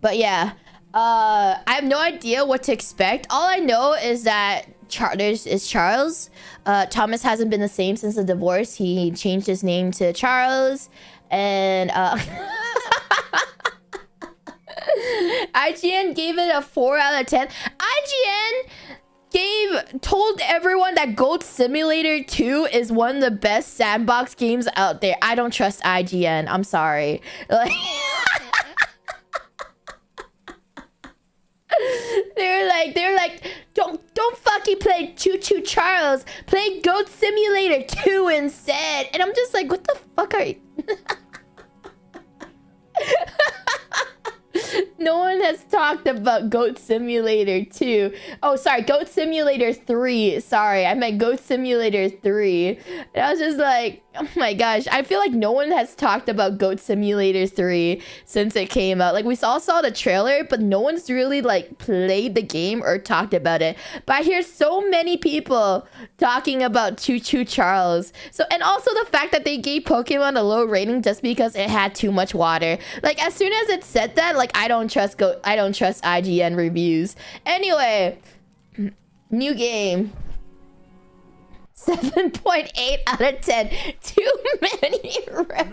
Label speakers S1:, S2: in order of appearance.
S1: But yeah, uh, I have no idea what to expect. All I know is that Charles is Charles. Uh, Thomas hasn't been the same since the divorce. He changed his name to Charles, and uh, IGN gave it a four out of ten. IGN gave told everyone that Goat Simulator 2 is one of the best sandbox games out there. I don't trust IGN. I'm sorry. Like They're like they're like don't don't fucking play Choo Choo Charles. Play Goat Simulator 2 instead. And I'm just like what the fuck are you has talked about Goat Simulator 2. Oh, sorry, Goat Simulator 3. Sorry, I meant Goat Simulator 3. And I was just like, oh my gosh, I feel like no one has talked about Goat Simulator 3 since it came out. Like, we all saw the trailer, but no one's really, like, played the game or talked about it. But I hear so many people talking about Choo Choo Charles. So, and also the fact that they gave Pokemon a low rating just because it had too much water. Like, as soon as it said that, like, I don't trust Go I don't trust IGN reviews. Anyway, new game. 7.8 out of 10. Too many
S2: I